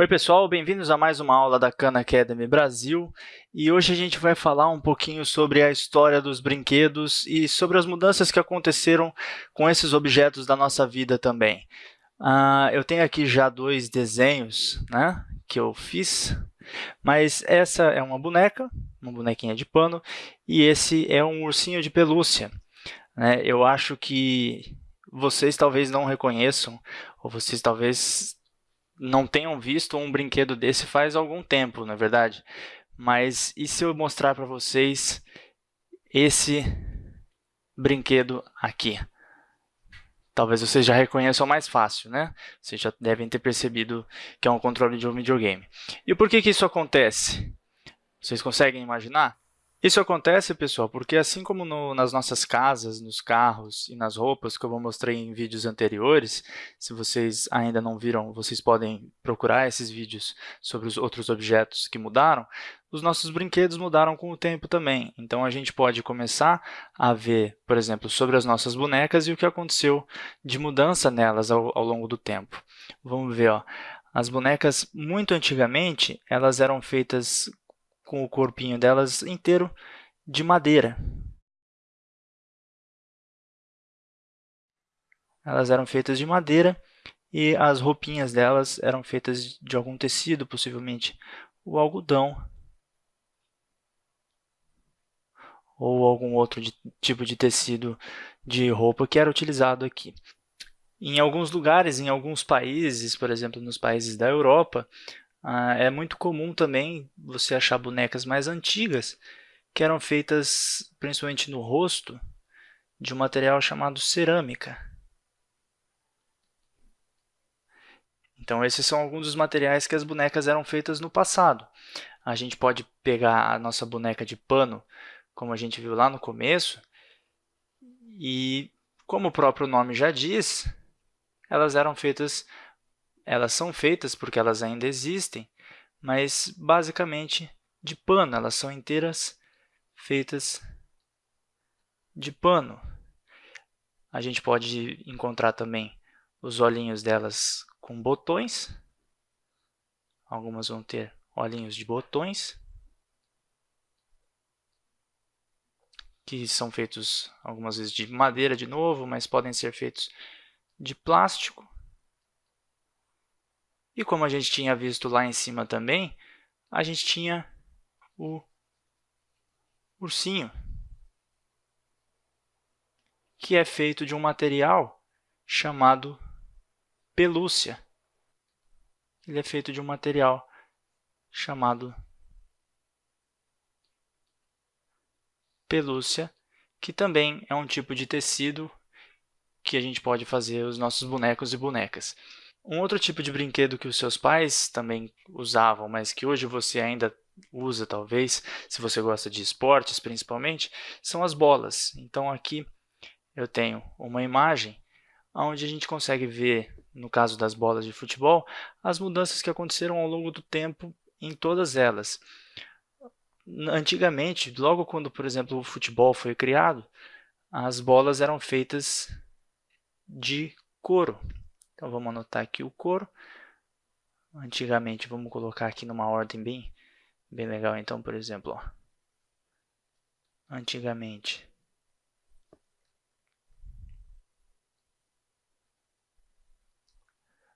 Oi pessoal, bem-vindos a mais uma aula da Khan Academy Brasil e hoje a gente vai falar um pouquinho sobre a história dos brinquedos e sobre as mudanças que aconteceram com esses objetos da nossa vida também. Uh, eu tenho aqui já dois desenhos né, que eu fiz, mas essa é uma boneca, uma bonequinha de pano, e esse é um ursinho de pelúcia. Né? Eu acho que vocês talvez não reconheçam, ou vocês talvez não tenham visto um brinquedo desse faz algum tempo, na é verdade. Mas e se eu mostrar para vocês esse brinquedo aqui? Talvez vocês já reconheçam mais fácil, né? Vocês já devem ter percebido que é um controle de um videogame. E por que, que isso acontece? Vocês conseguem imaginar? Isso acontece, pessoal, porque assim como no, nas nossas casas, nos carros e nas roupas, que eu mostrei em vídeos anteriores, se vocês ainda não viram, vocês podem procurar esses vídeos sobre os outros objetos que mudaram, os nossos brinquedos mudaram com o tempo também. Então, a gente pode começar a ver, por exemplo, sobre as nossas bonecas e o que aconteceu de mudança nelas ao, ao longo do tempo. Vamos ver, ó. As bonecas, muito antigamente, elas eram feitas com o corpinho delas inteiro de madeira. Elas eram feitas de madeira e as roupinhas delas eram feitas de algum tecido, possivelmente o algodão ou algum outro de, tipo de tecido de roupa que era utilizado aqui. Em alguns lugares, em alguns países, por exemplo, nos países da Europa, ah, é muito comum também você achar bonecas mais antigas que eram feitas principalmente no rosto de um material chamado cerâmica. Então, esses são alguns dos materiais que as bonecas eram feitas no passado. A gente pode pegar a nossa boneca de pano, como a gente viu lá no começo, e, como o próprio nome já diz, elas eram feitas elas são feitas porque elas ainda existem, mas basicamente de pano, elas são inteiras feitas de pano. A gente pode encontrar também os olhinhos delas com botões. Algumas vão ter olhinhos de botões, que são feitos algumas vezes de madeira de novo, mas podem ser feitos de plástico. E como a gente tinha visto lá em cima também, a gente tinha o ursinho, que é feito de um material chamado pelúcia. Ele é feito de um material chamado pelúcia, que também é um tipo de tecido que a gente pode fazer os nossos bonecos e bonecas. Um outro tipo de brinquedo que os seus pais também usavam, mas que hoje você ainda usa, talvez, se você gosta de esportes principalmente, são as bolas. Então, aqui eu tenho uma imagem onde a gente consegue ver, no caso das bolas de futebol, as mudanças que aconteceram ao longo do tempo em todas elas. Antigamente, logo quando, por exemplo, o futebol foi criado, as bolas eram feitas de couro. Então, vamos anotar aqui o couro. Antigamente, vamos colocar aqui numa ordem bem, bem legal. Então, por exemplo, ó, antigamente,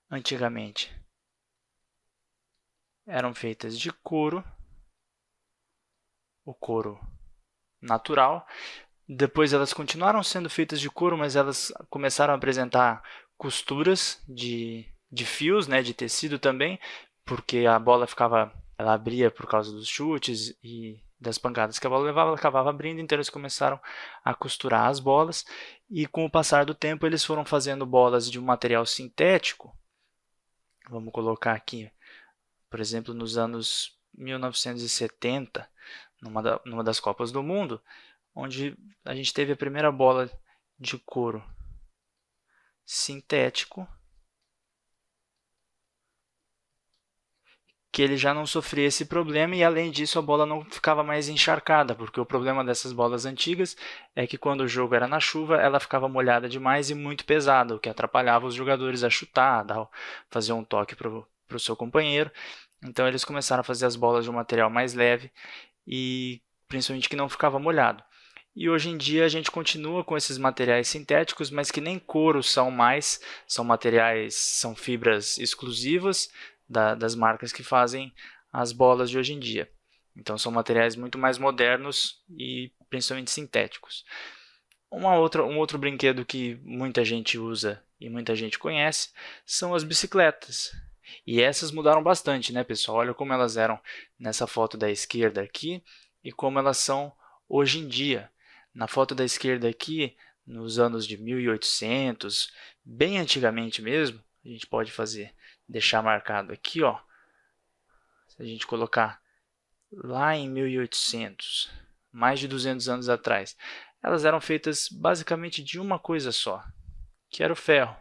antigamente eram feitas de couro, o couro natural. Depois elas continuaram sendo feitas de couro, mas elas começaram a apresentar costuras de, de fios, né, de tecido também, porque a bola ficava, ela abria por causa dos chutes e das pancadas que a bola levava, ela acabava abrindo, então eles começaram a costurar as bolas e com o passar do tempo eles foram fazendo bolas de um material sintético. Vamos colocar aqui, por exemplo, nos anos 1970, numa, da, numa das Copas do Mundo, onde a gente teve a primeira bola de couro sintético que ele já não sofria esse problema e, além disso, a bola não ficava mais encharcada, porque o problema dessas bolas antigas é que quando o jogo era na chuva, ela ficava molhada demais e muito pesada, o que atrapalhava os jogadores a chutar, a fazer um toque para o seu companheiro. Então, eles começaram a fazer as bolas de um material mais leve e principalmente que não ficava molhado. E hoje em dia a gente continua com esses materiais sintéticos, mas que nem couro são mais, são materiais, são fibras exclusivas da, das marcas que fazem as bolas de hoje em dia. Então são materiais muito mais modernos e principalmente sintéticos. Uma outra, um outro brinquedo que muita gente usa e muita gente conhece são as bicicletas. E essas mudaram bastante, né, pessoal? Olha como elas eram nessa foto da esquerda aqui e como elas são hoje em dia. Na foto da esquerda aqui, nos anos de 1800, bem antigamente mesmo, a gente pode fazer, deixar marcado aqui, ó. Se a gente colocar lá em 1800, mais de 200 anos atrás, elas eram feitas basicamente de uma coisa só, que era o ferro.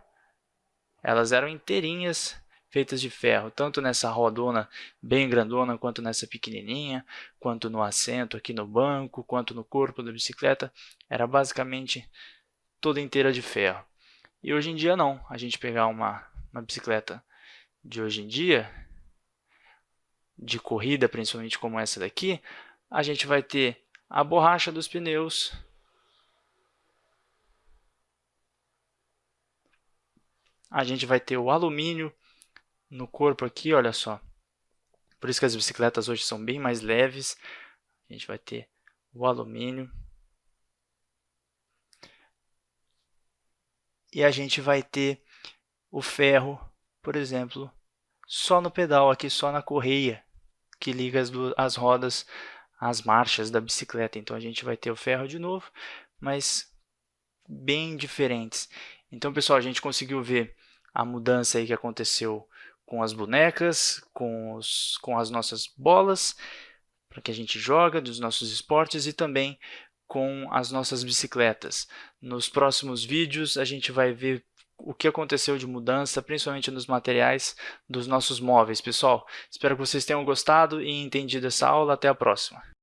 Elas eram inteirinhas feitas de ferro, tanto nessa rodona bem grandona, quanto nessa pequenininha, quanto no assento aqui no banco, quanto no corpo da bicicleta, era basicamente toda inteira de ferro. E hoje em dia não, a gente pegar uma, uma bicicleta de hoje em dia, de corrida principalmente como essa daqui, a gente vai ter a borracha dos pneus, a gente vai ter o alumínio no corpo aqui, olha só. Por isso que as bicicletas hoje são bem mais leves. A gente vai ter o alumínio. E a gente vai ter o ferro, por exemplo, só no pedal, aqui só na correia, que liga as, as rodas às marchas da bicicleta. Então a gente vai ter o ferro de novo, mas bem diferentes. Então, pessoal, a gente conseguiu ver a mudança aí que aconteceu com as bonecas, com, os, com as nossas bolas, para que a gente joga, dos nossos esportes e também com as nossas bicicletas. Nos próximos vídeos a gente vai ver o que aconteceu de mudança, principalmente nos materiais dos nossos móveis. Pessoal, espero que vocês tenham gostado e entendido essa aula. Até a próxima!